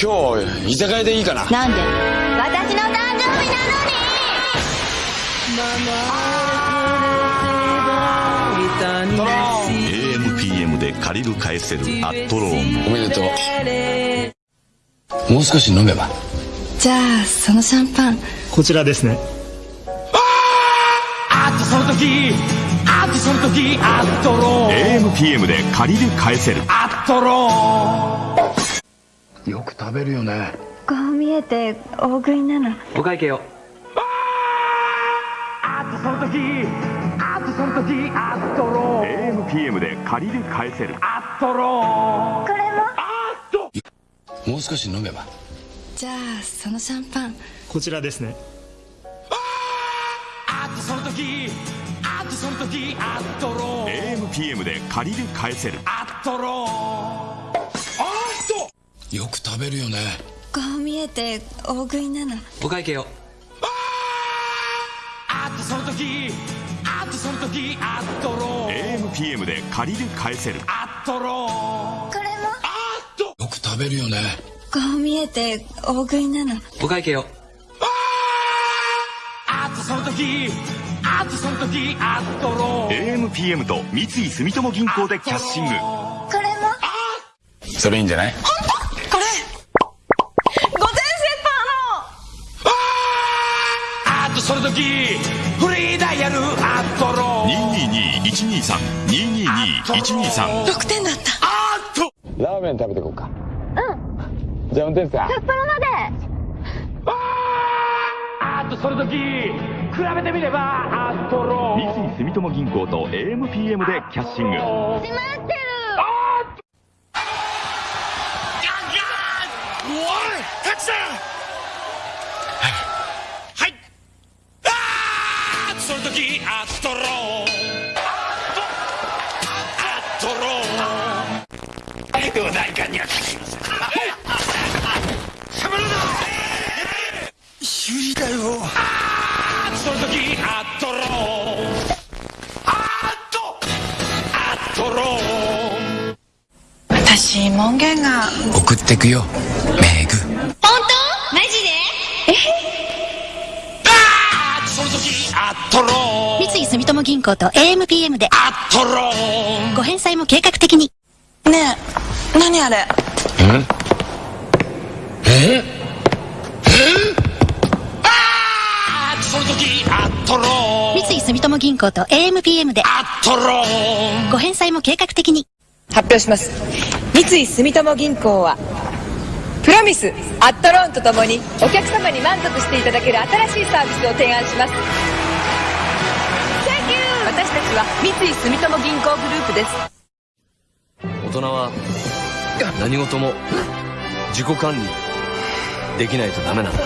今日居酒屋でいいかな？なんで？私の誕生日なのに！AMPM で借りる返せるアットローン。おめでとう。もう少し飲めば？じゃあそのシャンパン。こちらですね。あっとその時あっとその時あっとろ AMPM で借りる返せるあっとろよく食べるよね。こう見えて大食いなの。お会計を。あっとその時あっとその時あっとろ AMPM で借りる返せる。あっとろこれも？もう少し飲めば。じゃあそのシャンパン。こちらですね。あっとその時あっとその時あっとろ AMPM で借りる返せる。あっとろあっとよく食べるよね。こう見えて大食いなの。お会計を。あっとその時あっとその時あっとろ AMPM で借りる返せる。あっとろこれも？よく食べるよね。こう見えて大食いなの。お会計を。あっとその時あっとその時あっとろ AMPM と三井住友銀行でキャッシング。これも？それいいんじゃない？222-123 6点だった。あっと。ラーメン食べてこうか。うん。じゃあ運転手さん札幌まで。あっとその時比べてみればあっとろ三井住友銀行と AMPM でキャッシング。閉まってる。おいタクシーはい。あーその時あっとろお代官にはかかりませんしゃべるな有利だよあその時あっとろあっとあっとろ私門限が送ってくよメグ本当マジであその時あっとろ三井住友銀行と AMPM であっとろご返済も計画的にねえ何あれ？あその時あっとろ三井住友銀行と AMPM で。あっとろご返済も計画的に。発表します。三井住友銀行はプロミスアットローンとともにお客様に満足していただける新しいサービスを提案します。私たちは三井住友銀行グループです。大人は何事も自己管理できないとダメなんだ。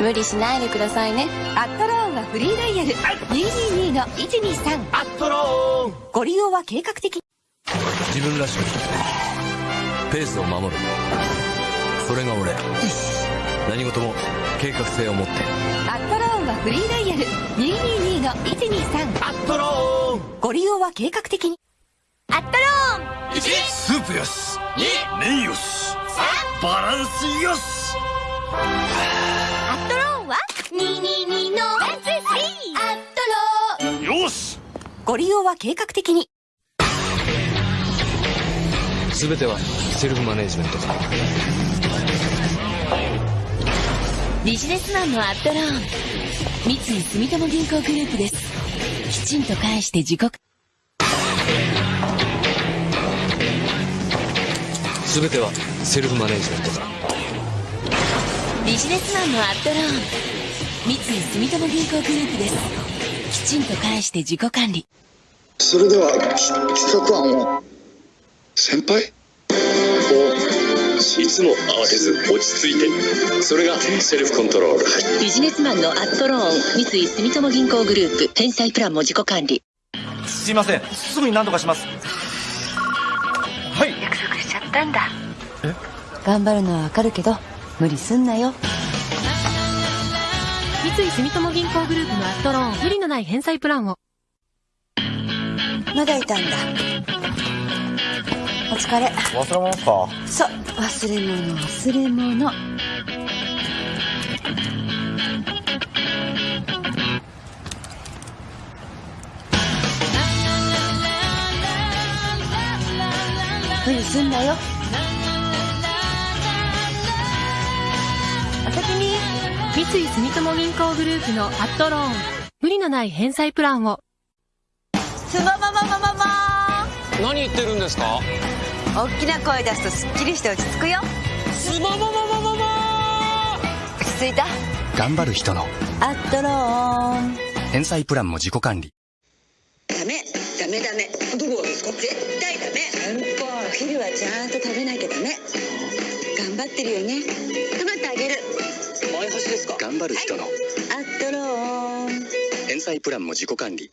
無理しないでくださいね。アットローンはフリーダイヤル。222の123あっとろご利用は計画的。自分らしくペースを守る。それが俺。何事も計画性を持って。アットローンはフリーダイヤル。222の123あっとろご利用は計画的に。アットローン。スープよし麺よしバランスよしアットローンは222の123アットローンよしご利用は計画的に。全てはセルフマネジメントだビジネスマンのアットローン。三井住友銀行グループです。きちんと返して自己全てはセルフマネジメントだビジネスマンのアットローン三井住友銀行グループです。きちんと返して自己管理。それでは企画案を。先輩？いつも慌てず落ち着いて。それがセルフコントロール。はいビジネスマンのアットローン三井住友銀行グループ返済プランも自己管理。すいません。すぐに何とかしますたんだ。頑張るのはわかるけど無理すんなよ。三井住友銀行グループのアットローン無理のない返済プランを。まだいたんだ。お疲れ。忘れ物か。そう忘れ物忘れ物無理すんなよ。お先に三井住友銀行グループのアットローン無理のない返済プランを。すもももももも何言ってるんですか？大きな声出すとすっきりして落ち着くよ。すもももももも落ち着いた。頑張る人の。アットローン。返済プランも自己管理。ダメダメダメ。どこがですか？絶対ダメちゃんと食べなきゃダメ。頑張ってるよね。頑張ってあげる。前橋ですか？頑張る人の。アットローン。返済プランも自己管理